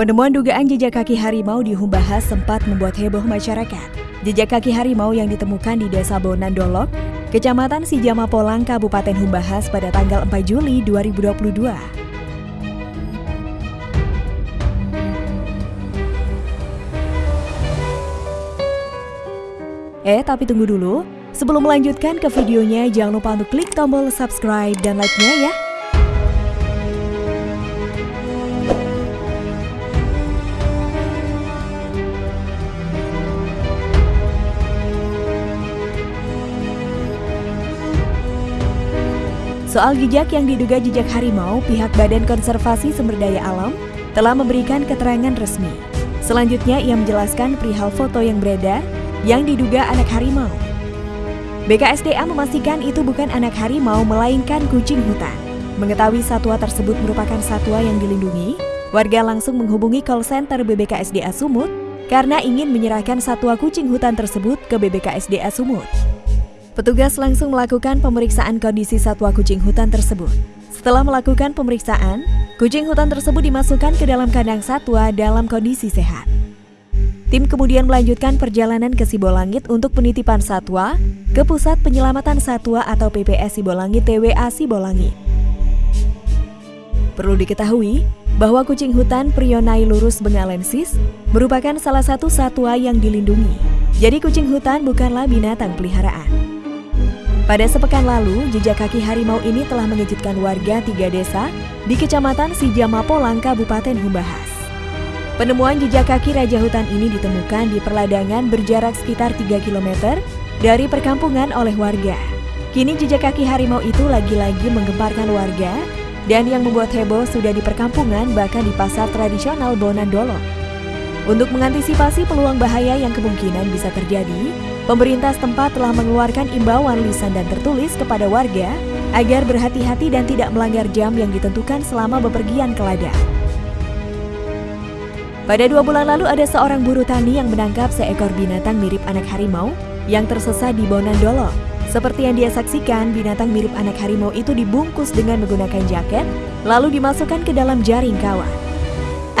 Penemuan dugaan jejak kaki harimau di Humbahas sempat membuat heboh masyarakat. Jejak kaki harimau yang ditemukan di Desa Bonandolok, Kecamatan Sijama Polang, Kabupaten Humbahas pada tanggal 4 Juli 2022. Eh, tapi tunggu dulu. Sebelum melanjutkan ke videonya, jangan lupa untuk klik tombol subscribe dan like-nya ya. Soal jejak yang diduga jejak harimau, pihak Badan Konservasi Sumber Daya Alam telah memberikan keterangan resmi. Selanjutnya, ia menjelaskan perihal foto yang beredar yang diduga anak harimau. BKSDA memastikan itu bukan anak harimau, melainkan kucing hutan. Mengetahui satwa tersebut merupakan satwa yang dilindungi, warga langsung menghubungi call center BBKSDA Sumut karena ingin menyerahkan satwa kucing hutan tersebut ke BBKSDA Sumut. Petugas langsung melakukan pemeriksaan kondisi satwa kucing hutan tersebut. Setelah melakukan pemeriksaan, kucing hutan tersebut dimasukkan ke dalam kandang satwa dalam kondisi sehat. Tim kemudian melanjutkan perjalanan ke Sibolangit untuk penitipan satwa ke Pusat Penyelamatan Satwa atau PPS Sibolangit TWA Sibolangit. Perlu diketahui bahwa kucing hutan Prionailurus bengalensis merupakan salah satu satwa yang dilindungi. Jadi kucing hutan bukanlah binatang peliharaan. Pada sepekan lalu, jejak kaki harimau ini telah mengejutkan warga tiga desa di Kecamatan Sijama Polang, Kabupaten Humbahas. Penemuan jejak kaki raja hutan ini ditemukan di perladangan berjarak sekitar 3 km dari perkampungan oleh warga. Kini jejak kaki harimau itu lagi-lagi menggemparkan warga dan yang membuat heboh sudah di perkampungan bahkan di pasar tradisional Bonandolo. Untuk mengantisipasi peluang bahaya yang kemungkinan bisa terjadi, Pemerintah setempat telah mengeluarkan imbauan lisan dan tertulis kepada warga agar berhati-hati dan tidak melanggar jam yang ditentukan selama bepergian ke ladang. Pada dua bulan lalu ada seorang buruh tani yang menangkap seekor binatang mirip anak harimau yang tersesat di Bonandolo. Seperti yang dia saksikan, binatang mirip anak harimau itu dibungkus dengan menggunakan jaket, lalu dimasukkan ke dalam jaring kawan.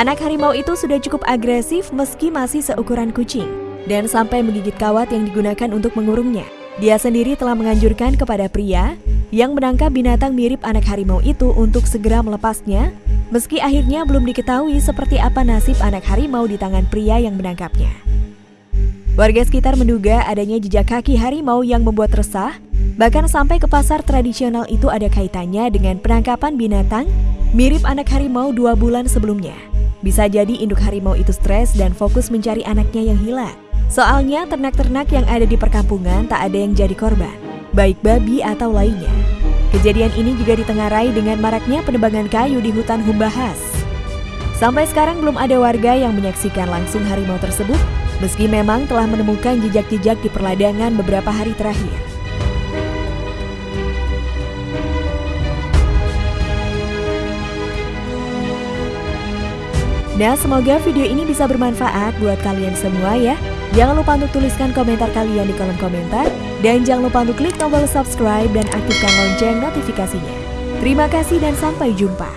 Anak harimau itu sudah cukup agresif meski masih seukuran kucing dan sampai menggigit kawat yang digunakan untuk mengurungnya. Dia sendiri telah menganjurkan kepada pria yang menangkap binatang mirip anak harimau itu untuk segera melepasnya, meski akhirnya belum diketahui seperti apa nasib anak harimau di tangan pria yang menangkapnya. Warga sekitar menduga adanya jejak kaki harimau yang membuat resah, bahkan sampai ke pasar tradisional itu ada kaitannya dengan penangkapan binatang mirip anak harimau dua bulan sebelumnya. Bisa jadi induk harimau itu stres dan fokus mencari anaknya yang hilang. Soalnya ternak-ternak yang ada di perkampungan tak ada yang jadi korban, baik babi atau lainnya. Kejadian ini juga ditengarai dengan maraknya penebangan kayu di hutan Humbahas. Sampai sekarang belum ada warga yang menyaksikan langsung harimau tersebut, meski memang telah menemukan jejak-jejak di perladangan beberapa hari terakhir. Nah, semoga video ini bisa bermanfaat buat kalian semua ya. Jangan lupa untuk tuliskan komentar kalian di kolom komentar. Dan jangan lupa untuk klik tombol subscribe dan aktifkan lonceng notifikasinya. Terima kasih dan sampai jumpa.